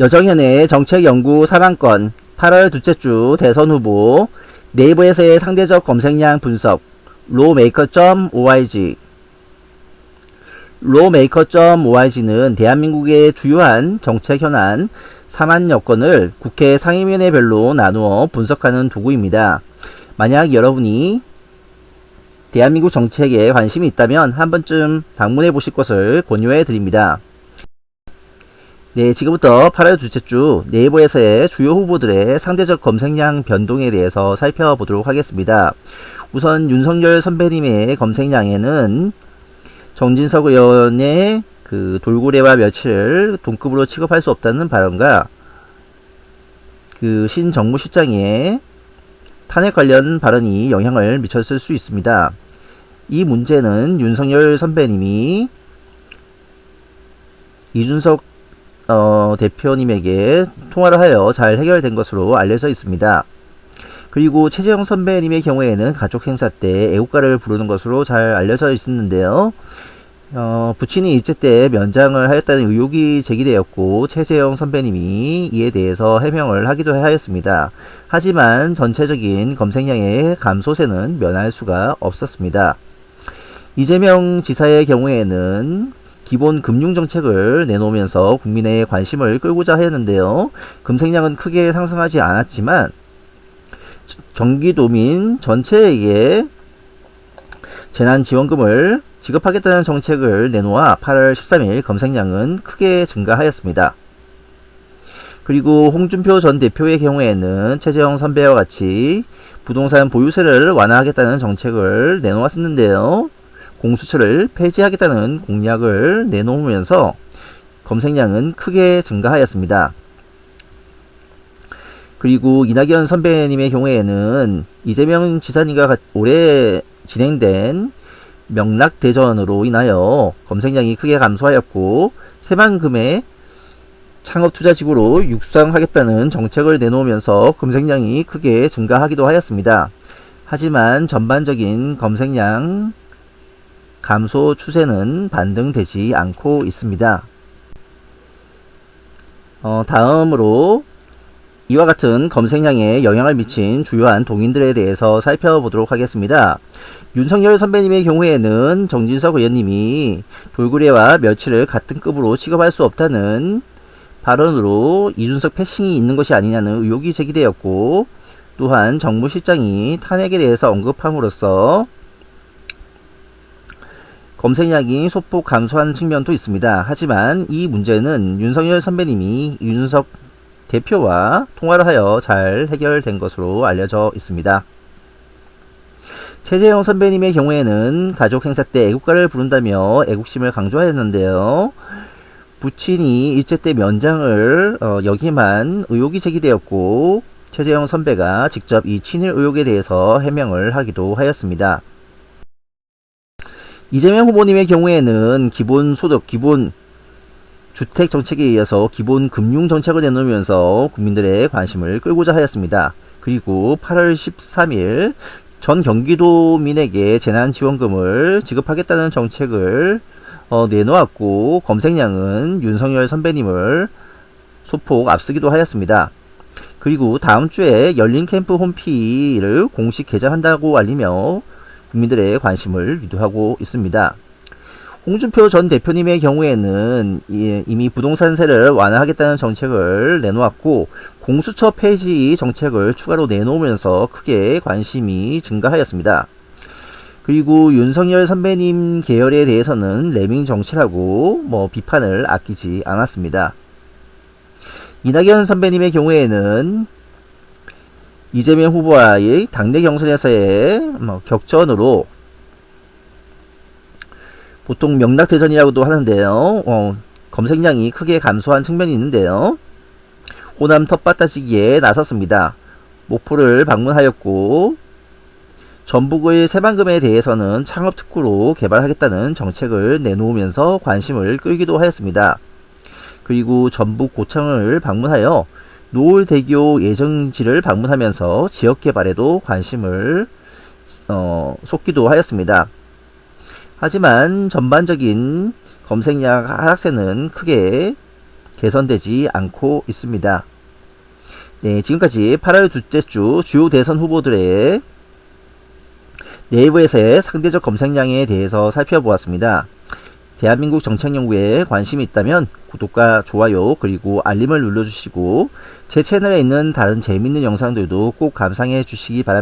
여정현의 정책연구 3안건 8월 둘째 주 대선 후보 네이버에서의 상대적 검색량 분석 로메이커.org 로메이커.org는 대한민국의 주요한 정책 현안 4만 여건을 국회 상임위원회별로 나누어 분석하는 도구입니다. 만약 여러분이 대한민국 정책에 관심이 있다면 한 번쯤 방문해 보실 것을 권유해 드립니다. 네, 지금부터 8월 둘째 주 네이버에서의 주요 후보들의 상대적 검색량 변동에 대해서 살펴보도록 하겠습니다. 우선 윤석열 선배님의 검색량에는 정진석 의원의 그 돌고래와 멸치를 동급으로 취급할 수 없다는 발언과 그 신정무 실장의 탄핵 관련 발언이 영향을 미쳤을 수 있습니다. 이 문제는 윤석열 선배님이 이준석 어, 대표님에게 통화를 하여 잘 해결된 것으로 알려져 있습니다. 그리고 최재형 선배님의 경우에는 가족 행사 때 애국가를 부르는 것으로 잘 알려져 있었는데요. 어, 부친이 일제 때 면장을 하였다는 의혹이 제기되었고 최재형 선배님이 이에 대해서 해명을 하기도 하였습니다. 하지만 전체적인 검색량의 감소세는 면할 수가 없었습니다. 이재명 지사의 경우에는 기본 금융정책을 내놓으면서 국민의 관심을 끌고자 하였는데요. 검색량은 크게 상승하지 않았지만 경기도민 전체에게 재난지원금을 지급하겠다는 정책을 내놓아 8월 13일 검색량은 크게 증가하였습니다. 그리고 홍준표 전 대표의 경우에는 최재형 선배와 같이 부동산 보유세를 완화하겠다는 정책을 내놓았었는데요. 공수처를 폐지하겠다는 공약을 내놓으면서 검색량은 크게 증가하였습니다. 그리고 이낙연 선배님의 경우에는 이재명 지사님과 올해 진행된 명락대전으로 인하여 검색량이 크게 감소하였고 새만금의 창업투자지구로 육성하겠다는 정책을 내놓으면서 검색량이 크게 증가하기도 하였습니다. 하지만 전반적인 검색량 감소 추세는 반등되지 않고 있습니다. 어, 다음으로 이와 같은 검색량에 영향을 미친 주요한 동인들에 대해서 살펴보도록 하겠습니다. 윤석열 선배님의 경우에는 정진석 의원님이 돌고래와 멸치를 같은 급으로 취급할 수 없다는 발언으로 이준석 패싱이 있는 것이 아니냐는 의혹이 제기되었고 또한 정무실장이 탄핵에 대해서 언급함으로써 검색량이 소폭 감소한 측면도 있습니다. 하지만 이 문제는 윤석열 선배님이 윤석 대표와 통화를 하여 잘 해결된 것으로 알려져 있습니다. 최재형 선배님의 경우에는 가족 행사 때 애국가를 부른다며 애국심을 강조하였는데요. 부친이 일제 때 면장을 어, 여기만 의혹이 제기되었고 최재형 선배가 직접 이 친일 의혹에 대해서 해명을 하기도 하였습니다. 이재명 후보님의 경우에는 기본소득, 기본 주택 정책에 이어서 기본 금융 정책을 내놓으면서 국민들의 관심을 끌고자 하였습니다. 그리고 8월 13일 전 경기도민에게 재난지원금을 지급하겠다는 정책을 어, 내놓았고 검색량은 윤석열 선배님을 소폭 앞서기도 하였습니다. 그리고 다음 주에 열린 캠프 홈피를 공식 개장한다고 알리며 국민들의 관심을 유도하고 있습니다. 홍준표 전 대표님의 경우에는 이미 부동산세를 완화하겠다는 정책을 내놓았고 공수처 폐지 정책을 추가로 내놓으면서 크게 관심이 증가하였습니다. 그리고 윤석열 선배님 계열에 대해서는 레밍 정치라고 뭐 비판을 아끼지 않았습니다. 이낙연 선배님의 경우에는 이재명 후보와의 당내 경선에서의 뭐 격전으로 보통 명락대전이라고도 하는데요. 어, 검색량이 크게 감소한 측면이 있는데요. 호남 텃밭다지기에 나섰습니다. 목포를 방문하였고 전북의 새만금에 대해서는 창업특구로 개발하겠다는 정책을 내놓으면서 관심을 끌기도 하였습니다. 그리고 전북 고창을 방문하여 노을대교 예정지를 방문하면서 지역개발에도 관심을 어, 쏟기도 하였습니다. 하지만 전반적인 검색량 하락세는 크게 개선되지 않고 있습니다. 네, 지금까지 8월 둘째 주 주요 대선 후보들의 네이버에서의 상대적 검색량에 대해서 살펴보았습니다. 대한민국 정책연구에 관심이 있다면 구독과 좋아요 그리고 알림을 눌러주시고 제 채널에 있는 다른 재밌는 영상들도 꼭 감상해 주시기 바랍니다.